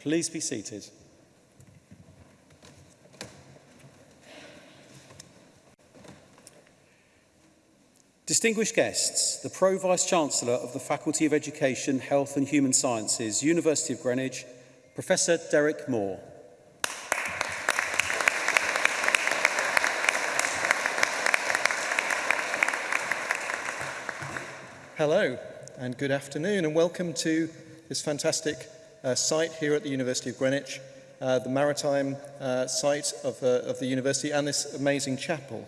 Please be seated. Distinguished guests, the Pro-Vice Chancellor of the Faculty of Education, Health and Human Sciences, University of Greenwich, Professor Derek Moore. Hello and good afternoon and welcome to this fantastic uh, site here at the University of Greenwich, uh, the maritime uh, site of, uh, of the university and this amazing chapel.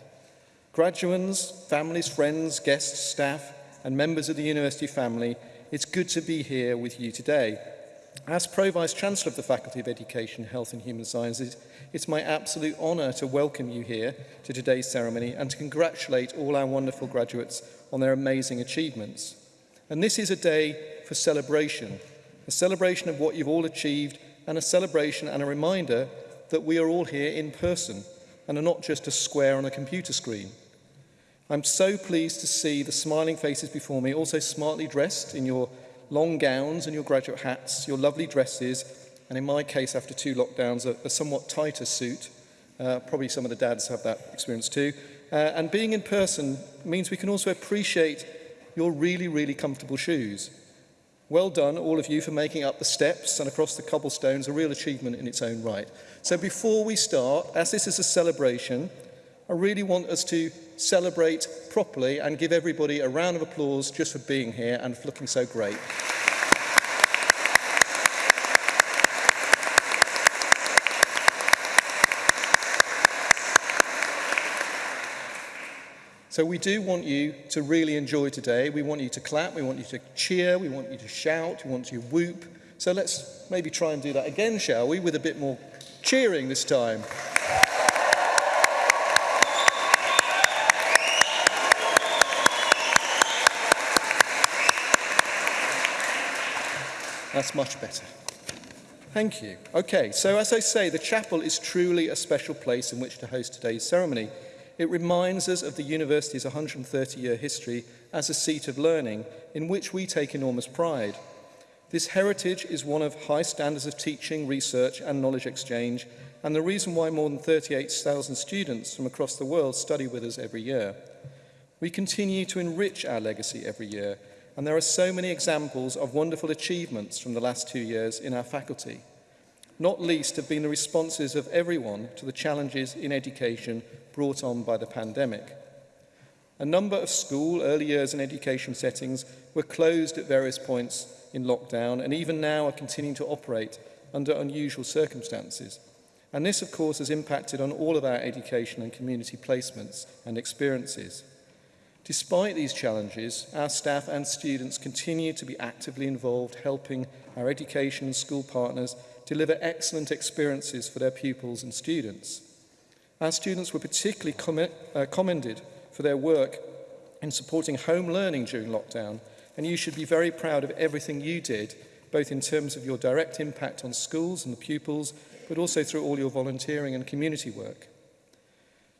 Graduands, families, friends, guests, staff and members of the university family, it's good to be here with you today. As Pro-Vice Chancellor of the Faculty of Education, Health and Human Sciences, it's my absolute honour to welcome you here to today's ceremony and to congratulate all our wonderful graduates on their amazing achievements. And this is a day for celebration, a celebration of what you've all achieved, and a celebration and a reminder that we are all here in person and are not just a square on a computer screen. I'm so pleased to see the smiling faces before me, also smartly dressed in your long gowns and your graduate hats, your lovely dresses, and in my case, after two lockdowns, a, a somewhat tighter suit. Uh, probably some of the dads have that experience too. Uh, and being in person means we can also appreciate your really, really comfortable shoes. Well done, all of you, for making up the steps and across the cobblestones a real achievement in its own right. So before we start, as this is a celebration, I really want us to celebrate properly and give everybody a round of applause just for being here and for looking so great. So we do want you to really enjoy today. We want you to clap, we want you to cheer, we want you to shout, we want you to whoop. So let's maybe try and do that again, shall we, with a bit more cheering this time. That's much better. Thank you. Okay, so as I say, the chapel is truly a special place in which to host today's ceremony. It reminds us of the university's 130-year history as a seat of learning in which we take enormous pride. This heritage is one of high standards of teaching, research and knowledge exchange and the reason why more than 38,000 students from across the world study with us every year. We continue to enrich our legacy every year and there are so many examples of wonderful achievements from the last two years in our faculty. Not least have been the responses of everyone to the challenges in education brought on by the pandemic. A number of school, early years and education settings were closed at various points in lockdown and even now are continuing to operate under unusual circumstances. And this, of course, has impacted on all of our education and community placements and experiences. Despite these challenges, our staff and students continue to be actively involved helping our education and school partners deliver excellent experiences for their pupils and students. Our students were particularly com uh, commended for their work in supporting home learning during lockdown, and you should be very proud of everything you did, both in terms of your direct impact on schools and the pupils, but also through all your volunteering and community work.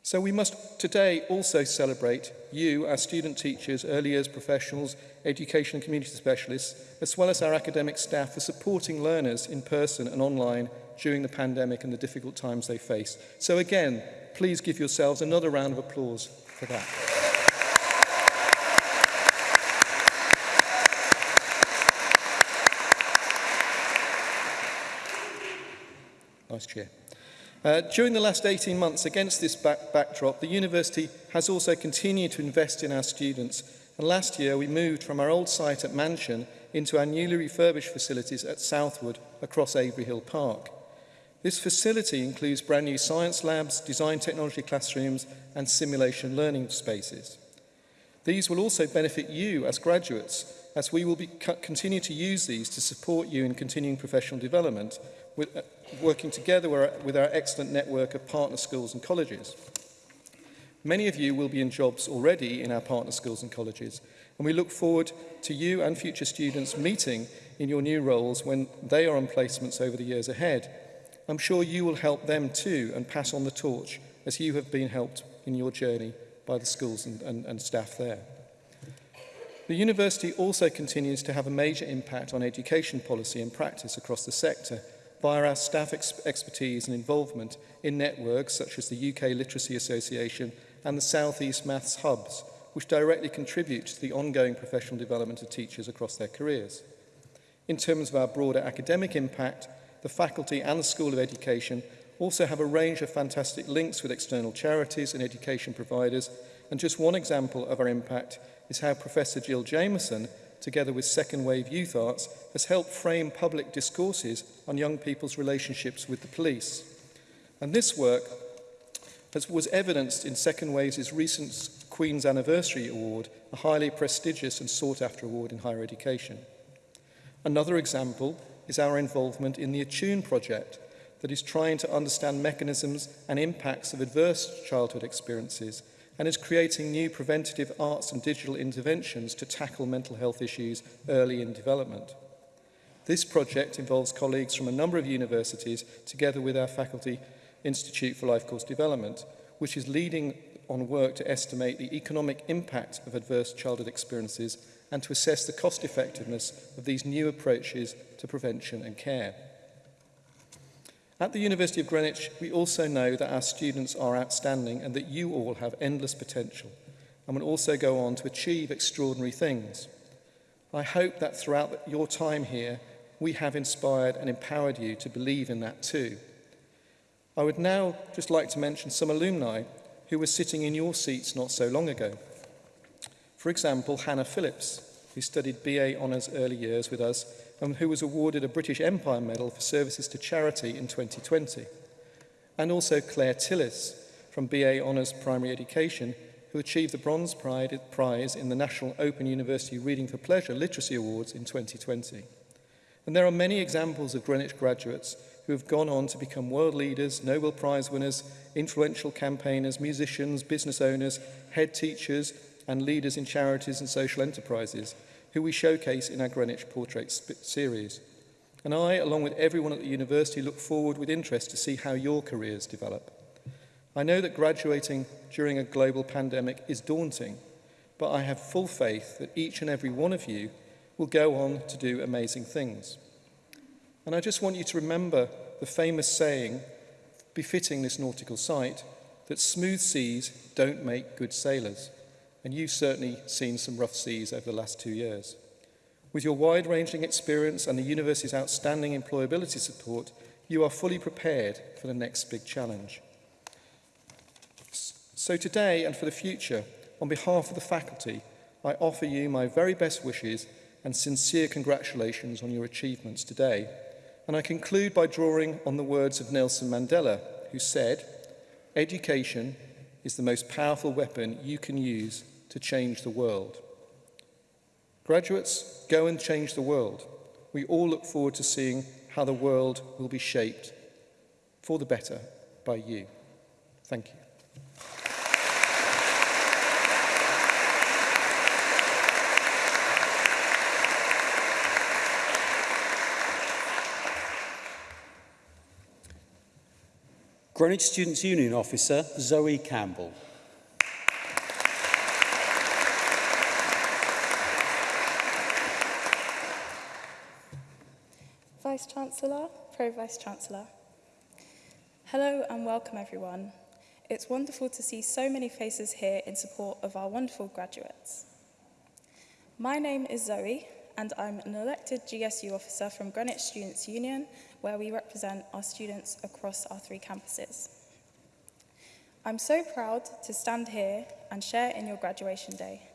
So we must today also celebrate you, our student teachers, early years professionals, education and community specialists, as well as our academic staff for supporting learners in person and online during the pandemic and the difficult times they face. So again, please give yourselves another round of applause for that. Nice chair. Uh, during the last 18 months, against this back backdrop, the university has also continued to invest in our students. And last year, we moved from our old site at Mansion into our newly refurbished facilities at Southwood across Avery Hill Park. This facility includes brand new science labs, design technology classrooms and simulation learning spaces. These will also benefit you as graduates as we will be, continue to use these to support you in continuing professional development with, uh, working together with our excellent network of partner schools and colleges. Many of you will be in jobs already in our partner schools and colleges, and we look forward to you and future students meeting in your new roles when they are on placements over the years ahead. I'm sure you will help them too and pass on the torch as you have been helped in your journey by the schools and, and, and staff there. The university also continues to have a major impact on education policy and practice across the sector, via our staff ex expertise and involvement in networks such as the UK Literacy Association and the South East Maths Hubs, which directly contribute to the ongoing professional development of teachers across their careers. In terms of our broader academic impact, the faculty and the School of Education also have a range of fantastic links with external charities and education providers, and just one example of our impact is how Professor Jill Jameson together with second wave youth arts, has helped frame public discourses on young people's relationships with the police. And this work has, was evidenced in Second Wave's recent Queen's Anniversary Award, a highly prestigious and sought-after award in higher education. Another example is our involvement in the Attune project that is trying to understand mechanisms and impacts of adverse childhood experiences and is creating new preventative arts and digital interventions to tackle mental health issues early in development. This project involves colleagues from a number of universities together with our Faculty Institute for Life Course Development, which is leading on work to estimate the economic impact of adverse childhood experiences and to assess the cost effectiveness of these new approaches to prevention and care. At the University of Greenwich, we also know that our students are outstanding and that you all have endless potential and will also go on to achieve extraordinary things. I hope that throughout your time here, we have inspired and empowered you to believe in that too. I would now just like to mention some alumni who were sitting in your seats not so long ago. For example, Hannah Phillips, who studied BA Honours Early Years with us and um, who was awarded a British Empire Medal for services to charity in 2020. And also Claire Tillis from BA Honours Primary Education, who achieved the Bronze Pride Prize in the National Open University Reading for Pleasure Literacy Awards in 2020. And there are many examples of Greenwich graduates who have gone on to become world leaders, Nobel Prize winners, influential campaigners, musicians, business owners, head teachers, and leaders in charities and social enterprises, who we showcase in our Greenwich Portrait series. And I, along with everyone at the university, look forward with interest to see how your careers develop. I know that graduating during a global pandemic is daunting, but I have full faith that each and every one of you will go on to do amazing things. And I just want you to remember the famous saying, befitting this nautical site, that smooth seas don't make good sailors and you've certainly seen some rough seas over the last two years. With your wide-ranging experience and the university's outstanding employability support, you are fully prepared for the next big challenge. So today and for the future, on behalf of the faculty, I offer you my very best wishes and sincere congratulations on your achievements today. And I conclude by drawing on the words of Nelson Mandela, who said, Education is the most powerful weapon you can use to change the world. Graduates, go and change the world. We all look forward to seeing how the world will be shaped for the better by you. Thank you. Greenwich Students' Union officer Zoe Campbell. Vice Chancellor, Pro Vice Chancellor. Hello and welcome everyone. It's wonderful to see so many faces here in support of our wonderful graduates. My name is Zoe and I'm an elected GSU officer from Greenwich Students Union where we represent our students across our three campuses. I'm so proud to stand here and share in your graduation day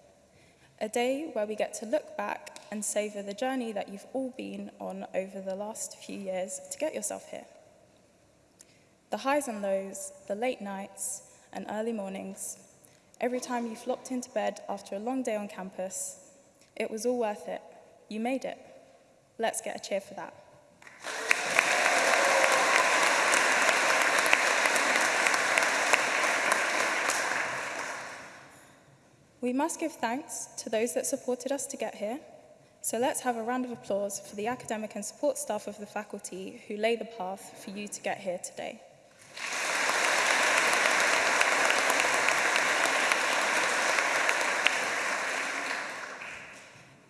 a day where we get to look back and savour the journey that you've all been on over the last few years to get yourself here. The highs and lows, the late nights and early mornings, every time you flopped into bed after a long day on campus, it was all worth it. You made it. Let's get a cheer for that. We must give thanks to those that supported us to get here, so let's have a round of applause for the academic and support staff of the faculty who lay the path for you to get here today.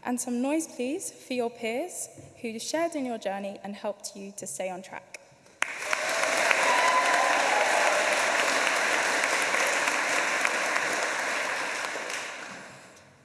And some noise, please, for your peers who shared in your journey and helped you to stay on track.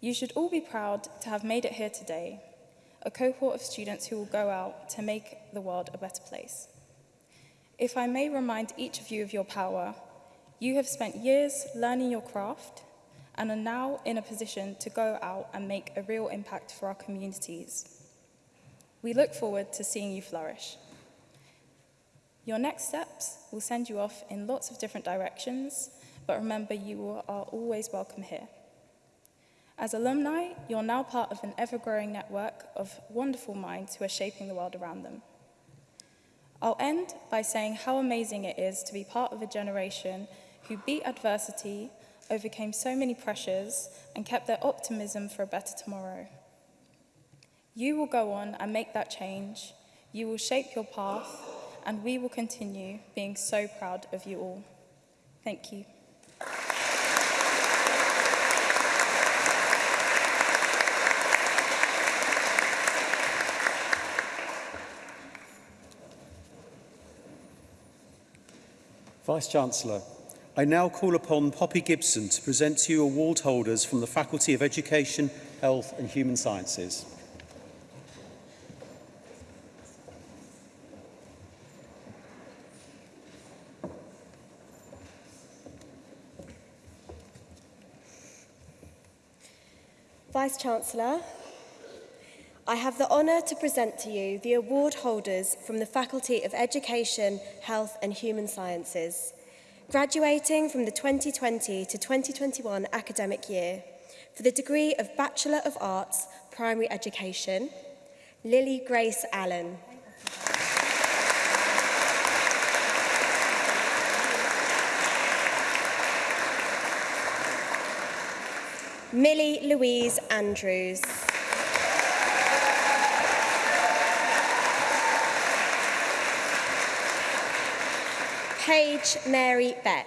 You should all be proud to have made it here today, a cohort of students who will go out to make the world a better place. If I may remind each of you of your power, you have spent years learning your craft and are now in a position to go out and make a real impact for our communities. We look forward to seeing you flourish. Your next steps will send you off in lots of different directions, but remember you are always welcome here. As alumni, you're now part of an ever-growing network of wonderful minds who are shaping the world around them. I'll end by saying how amazing it is to be part of a generation who beat adversity, overcame so many pressures, and kept their optimism for a better tomorrow. You will go on and make that change. You will shape your path, and we will continue being so proud of you all. Thank you. Vice-Chancellor, I now call upon Poppy Gibson to present to you award holders from the Faculty of Education, Health and Human Sciences. Vice Chancellor, I have the honour to present to you the award holders from the Faculty of Education, Health and Human Sciences, graduating from the 2020 to 2021 academic year for the degree of Bachelor of Arts, Primary Education, Lily Grace Allen. Millie Louise Andrews. Paige Mary Beck.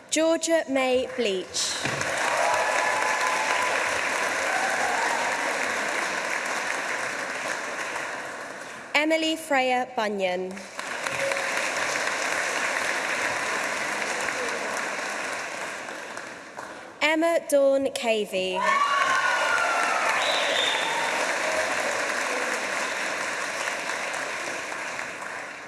Georgia May Bleach. Freya Bunyan. Emma Dawn Cavey.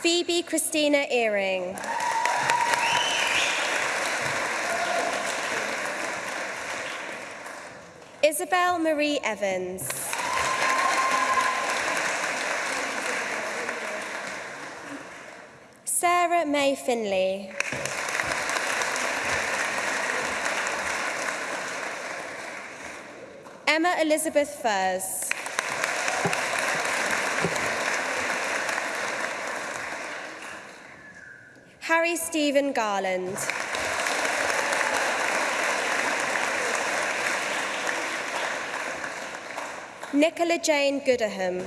Phoebe Christina Earing. Isabel Marie Evans. Sarah May Finley. Emma Elizabeth Furs. Harry Stephen Garland. Nicola Jane Goodaham.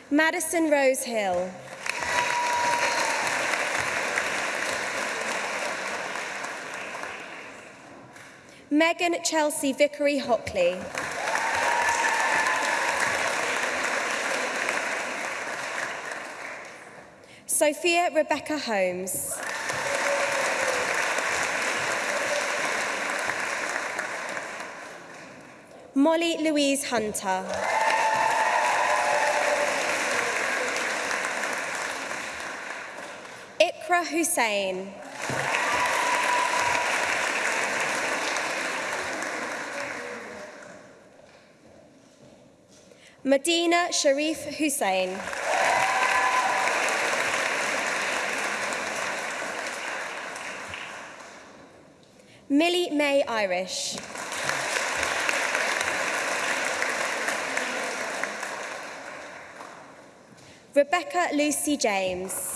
Madison Rose Hill. Megan Chelsea Vickery Hockley. Sophia Rebecca Holmes. Molly Louise Hunter. Hussein. Medina Sharif Hussein. Millie May Irish. Rebecca Lucy James.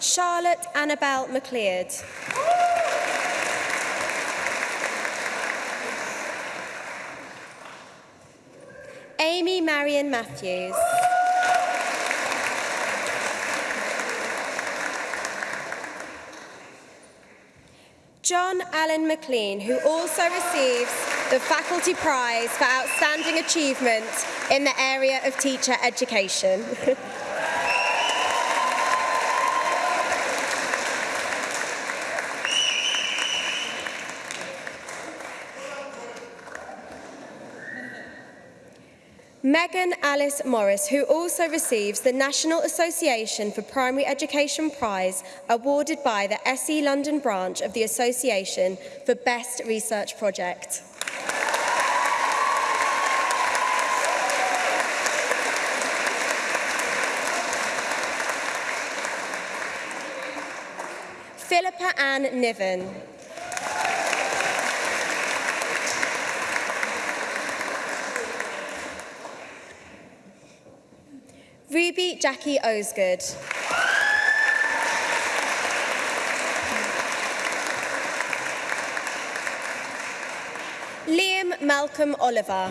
Charlotte Annabel McLeod. Amy Marion Matthews. John Allen McLean, who also receives the Faculty Prize for Outstanding Achievement in the area of teacher education. Megan Alice Morris, who also receives the National Association for Primary Education Prize awarded by the SE London branch of the Association for Best Research Project. Anne Niven. Ruby Jackie Osgood. Liam Malcolm Oliver.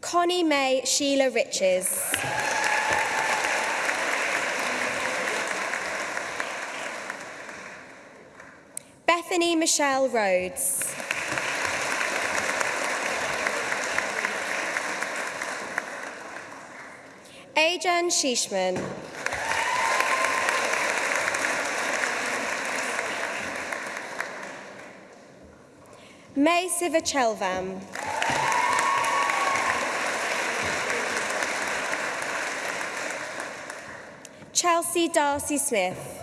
Connie May Sheila Riches. Michelle Rhodes. Ajan Shishman. May Sivachelvam. Chelsea Darcy Smith.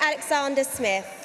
Alexander Smith.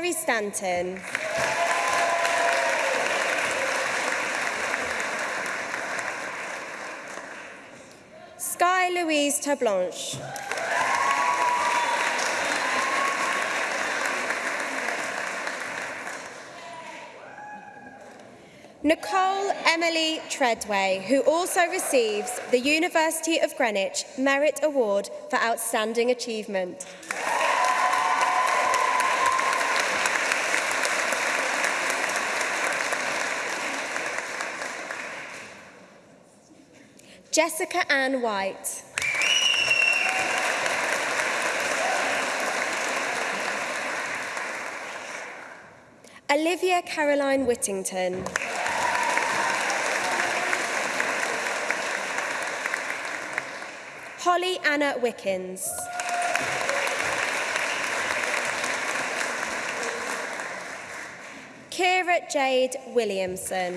Mary Stanton. Sky Louise Tablanche. Nicole Emily Treadway, who also receives the University of Greenwich Merit Award for Outstanding Achievement. Jessica Ann White. Olivia Caroline Whittington. Holly Anna Wickens. Kira Jade Williamson.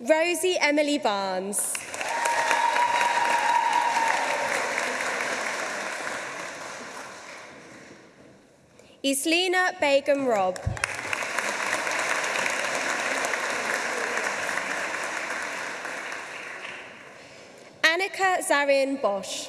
Rosie Emily Barnes. is Lena Begum Robb. Annika Zarian Bosch.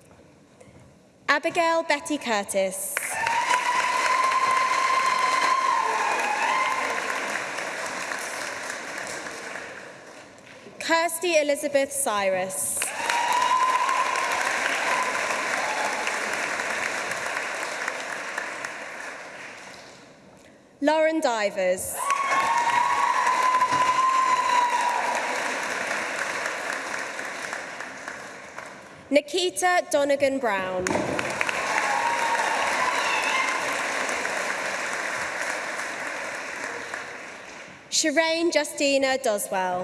Abigail Betty Curtis. Kirsty Elizabeth Cyrus. Lauren Divers. Nikita Donegan Brown. Shireen Justina Doswell.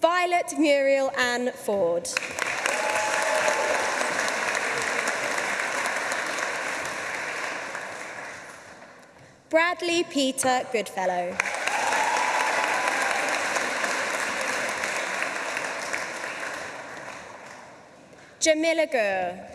Violet Muriel Ann Ford. Bradley Peter Goodfellow. Jamila Gur.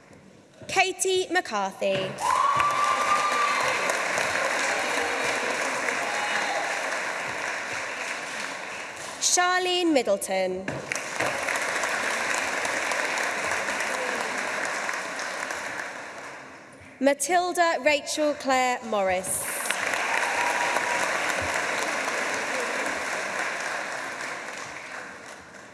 Katie McCarthy. Charlene Middleton. Matilda Rachel Claire Morris.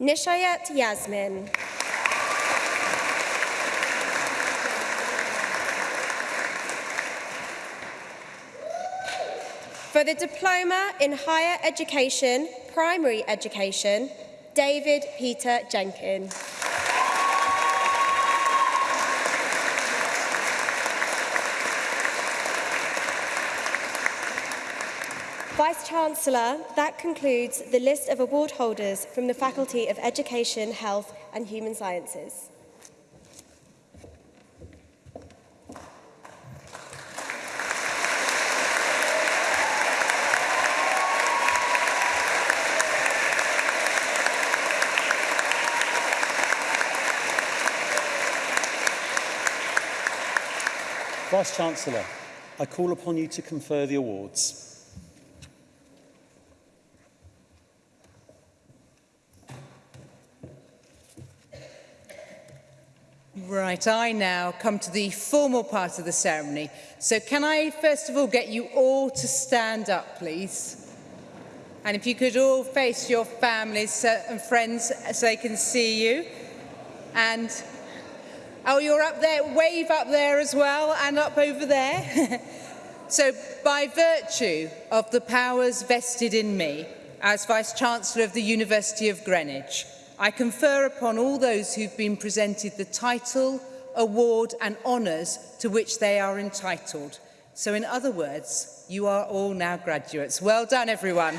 Nishayat Yasmin. For the Diploma in Higher Education, Primary Education, David Peter Jenkins. Vice-Chancellor, that concludes the list of award holders from the Faculty of Education, Health and Human Sciences. Vice-Chancellor, I call upon you to confer the awards. Might I now come to the formal part of the ceremony. So can I first of all get you all to stand up, please? And if you could all face your families and friends so they can see you. And, oh, you're up there, wave up there as well and up over there. so by virtue of the powers vested in me as Vice-Chancellor of the University of Greenwich, I confer upon all those who've been presented the title, award and honours to which they are entitled. So in other words, you are all now graduates. Well done, everyone.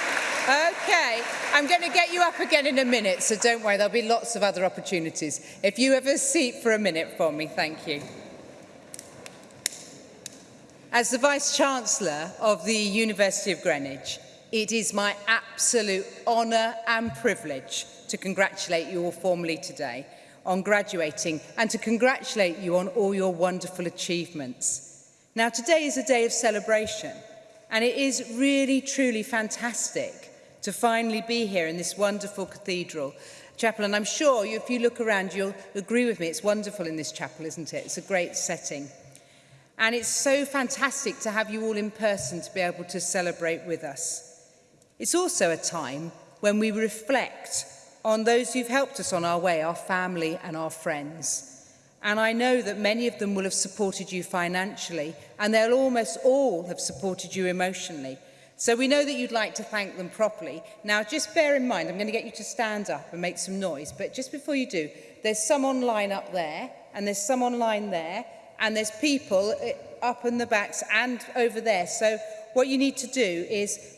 going to get you up again in a minute, so don't worry, there'll be lots of other opportunities. If you have a seat for a minute for me, thank you. As the Vice-Chancellor of the University of Greenwich, it is my absolute honour and privilege to congratulate you all formally today on graduating and to congratulate you on all your wonderful achievements. Now, today is a day of celebration, and it is really, truly fantastic to finally be here in this wonderful cathedral chapel. And I'm sure you, if you look around, you'll agree with me. It's wonderful in this chapel, isn't it? It's a great setting. And it's so fantastic to have you all in person to be able to celebrate with us. It's also a time when we reflect on those who've helped us on our way, our family and our friends. And I know that many of them will have supported you financially, and they'll almost all have supported you emotionally. So we know that you'd like to thank them properly. Now, just bear in mind, I'm going to get you to stand up and make some noise, but just before you do, there's some online up there, and there's some online there, and there's people uh, up in the backs and over there. So what you need to do is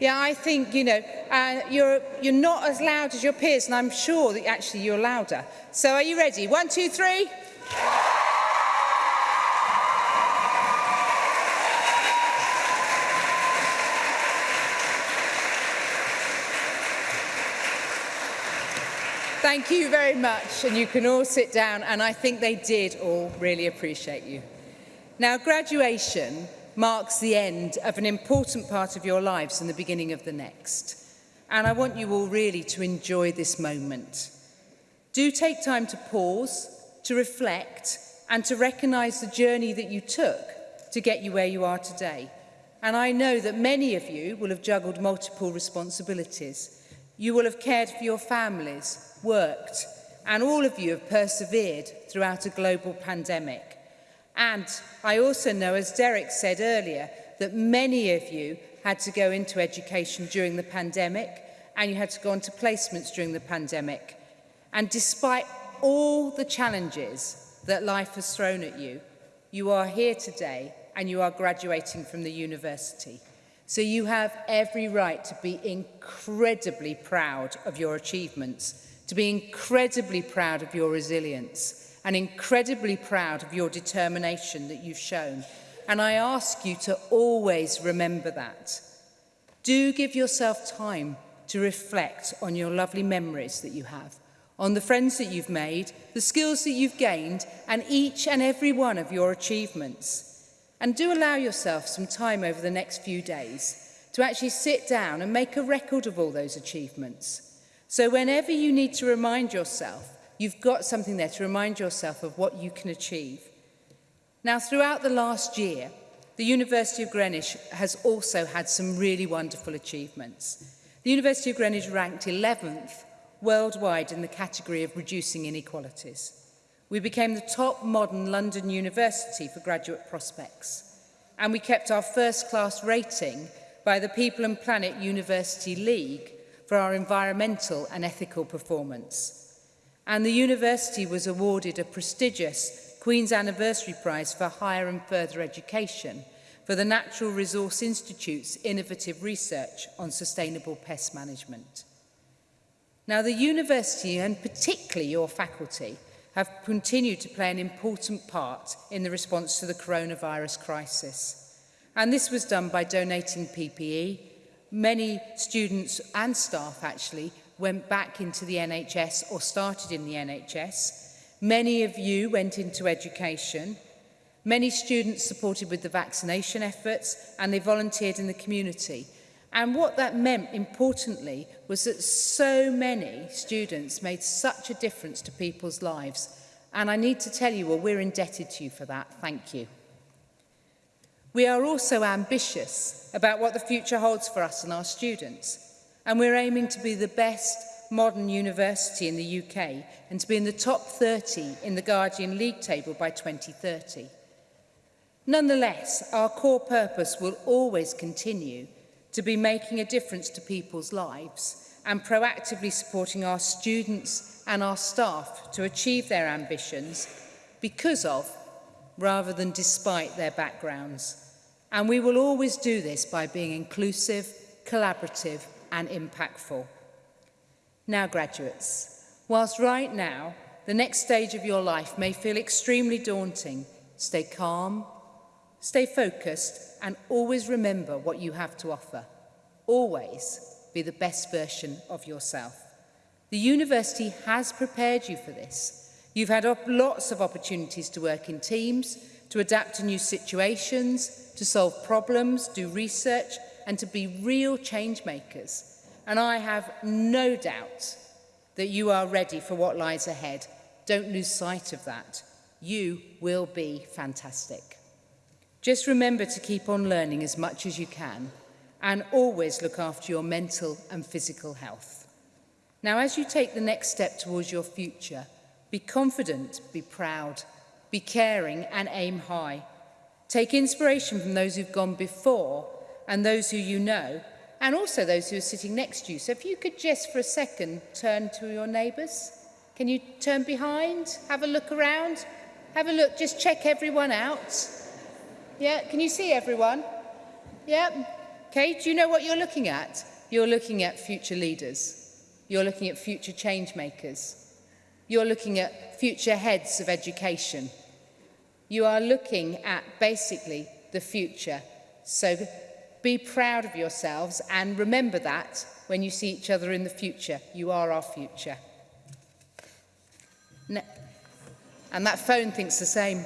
Yeah, I think, you know, uh, you're, you're not as loud as your peers, and I'm sure that actually you're louder. So are you ready? One, two, three. Thank you very much, and you can all sit down, and I think they did all really appreciate you. Now, graduation marks the end of an important part of your lives and the beginning of the next. And I want you all really to enjoy this moment. Do take time to pause, to reflect, and to recognise the journey that you took to get you where you are today. And I know that many of you will have juggled multiple responsibilities. You will have cared for your families, worked, and all of you have persevered throughout a global pandemic. And I also know, as Derek said earlier, that many of you had to go into education during the pandemic and you had to go into placements during the pandemic. And despite all the challenges that life has thrown at you, you are here today and you are graduating from the university. So you have every right to be incredibly proud of your achievements, to be incredibly proud of your resilience and incredibly proud of your determination that you've shown. And I ask you to always remember that. Do give yourself time to reflect on your lovely memories that you have, on the friends that you've made, the skills that you've gained, and each and every one of your achievements. And do allow yourself some time over the next few days to actually sit down and make a record of all those achievements. So whenever you need to remind yourself, you've got something there to remind yourself of what you can achieve. Now, throughout the last year, the University of Greenwich has also had some really wonderful achievements. The University of Greenwich ranked 11th worldwide in the category of reducing inequalities. We became the top modern London university for graduate prospects. And we kept our first class rating by the People and Planet University League for our environmental and ethical performance. And the university was awarded a prestigious Queen's Anniversary Prize for Higher and Further Education for the Natural Resource Institute's innovative research on sustainable pest management. Now, the university, and particularly your faculty, have continued to play an important part in the response to the coronavirus crisis. And this was done by donating PPE. Many students and staff actually went back into the NHS or started in the NHS. Many of you went into education. Many students supported with the vaccination efforts and they volunteered in the community. And what that meant, importantly, was that so many students made such a difference to people's lives. And I need to tell you, well, we're indebted to you for that. Thank you. We are also ambitious about what the future holds for us and our students. And we're aiming to be the best modern university in the UK and to be in the top 30 in the Guardian League table by 2030. Nonetheless, our core purpose will always continue to be making a difference to people's lives and proactively supporting our students and our staff to achieve their ambitions because of, rather than despite their backgrounds. And we will always do this by being inclusive, collaborative and impactful. Now, graduates, whilst right now, the next stage of your life may feel extremely daunting, stay calm, Stay focused and always remember what you have to offer. Always be the best version of yourself. The university has prepared you for this. You've had lots of opportunities to work in teams, to adapt to new situations, to solve problems, do research, and to be real change makers. And I have no doubt that you are ready for what lies ahead. Don't lose sight of that. You will be fantastic. Just remember to keep on learning as much as you can and always look after your mental and physical health. Now, as you take the next step towards your future, be confident, be proud, be caring and aim high. Take inspiration from those who've gone before and those who you know, and also those who are sitting next to you. So if you could just for a second turn to your neighbours. Can you turn behind, have a look around, have a look, just check everyone out. Yeah, can you see everyone? Yeah. Okay, do you know what you're looking at? You're looking at future leaders. You're looking at future change makers. You're looking at future heads of education. You are looking at basically the future. So be proud of yourselves and remember that when you see each other in the future. You are our future. and that phone thinks the same.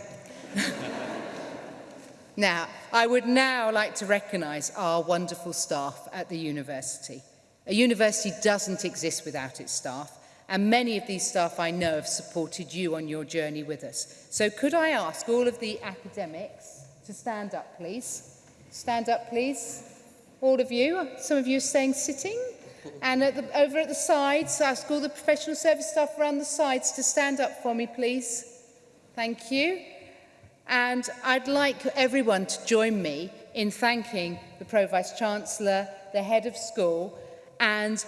Now, I would now like to recognise our wonderful staff at the university. A university doesn't exist without its staff, and many of these staff I know have supported you on your journey with us. So could I ask all of the academics to stand up, please? Stand up, please. All of you, some of you are staying sitting. And at the, over at the sides, ask all the professional service staff around the sides to stand up for me, please. Thank you. And I'd like everyone to join me in thanking the Pro Vice Chancellor, the head of school, and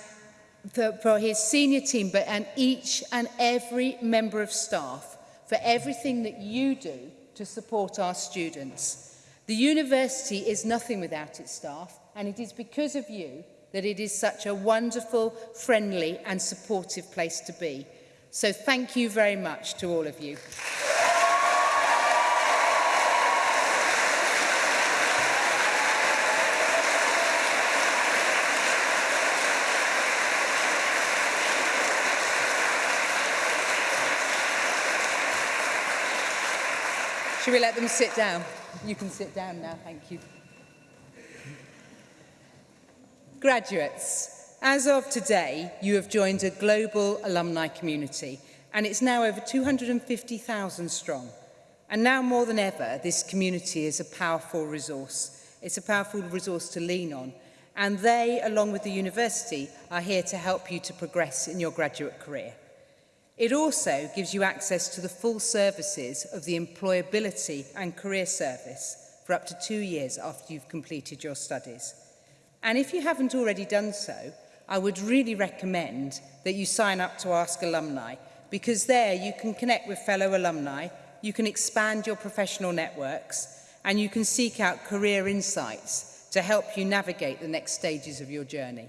the, for his senior team, but and each and every member of staff for everything that you do to support our students. The university is nothing without its staff, and it is because of you that it is such a wonderful, friendly and supportive place to be. So thank you very much to all of you. Should we let them sit down? You can sit down now, thank you. Graduates, as of today, you have joined a global alumni community and it's now over 250,000 strong. And now more than ever, this community is a powerful resource. It's a powerful resource to lean on. And they, along with the university, are here to help you to progress in your graduate career. It also gives you access to the full services of the Employability and Career Service for up to two years after you've completed your studies. And if you haven't already done so, I would really recommend that you sign up to Ask Alumni because there you can connect with fellow alumni, you can expand your professional networks and you can seek out career insights to help you navigate the next stages of your journey.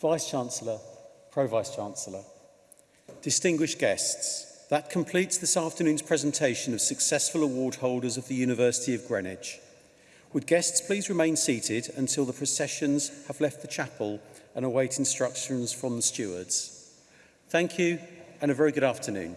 Vice-Chancellor, Pro-Vice-Chancellor. Distinguished guests, that completes this afternoon's presentation of successful award holders of the University of Greenwich. Would guests please remain seated until the processions have left the chapel and await instructions from the stewards. Thank you and a very good afternoon.